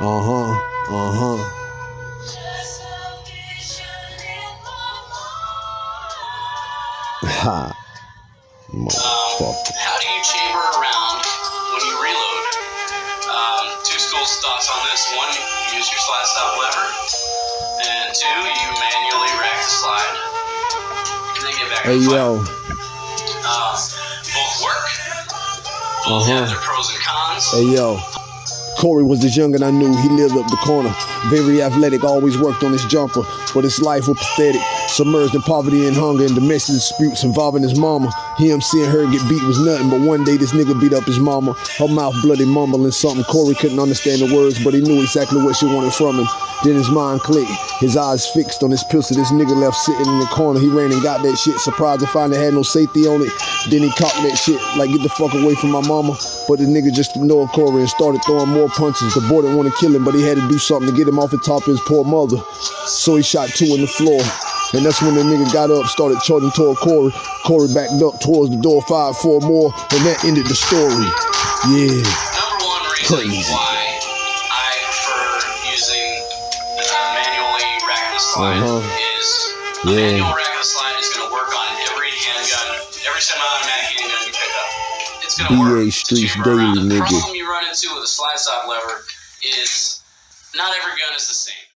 Uh huh. Uh huh. Ha. Motherfucker. How do you chamber around when you reload? Um, two schools of thoughts on this. One, you use your slide stop lever. And two, you manually rack the slide. And then get back Hey yo. Uh, both work. Both Uh-huh. have their pros and cons. Hey yo. Corey was the and I knew. He lived up the corner. Very athletic, always worked on his jumper. But his life was pathetic. Submerged in poverty and hunger and domestic disputes involving his mama. Him seeing her get beat was nothing, but one day this nigga beat up his mama. Her mouth bloody mumbling something. Corey couldn't understand the words, but he knew exactly what she wanted from him. Then his mind clicked. His eyes fixed on his pistol. This nigga left sitting in the corner. He ran and got that shit. Surprised to find it had no safety on it. Then he cocked that shit like get the fuck away from my mama. But the nigga just ignored Corey and started throwing more punches. The boy didn't want to kill him, but he had to do something to get him off the top of his poor mother. So he shot two in the floor. And that's when the nigga got up, started charging toward Corey. Corey backed up towards the door, fired four more, and that ended the story. Yeah. Number one reason Crazy. why I prefer using uh, manually racking the slide Uh-huh. is Yeah. manual racking the slide every semi-automatic handgun you pick up. It's going to BA work. Streets. Daily, The nigga. problem you run into with a slide stop lever is not every gun is the same.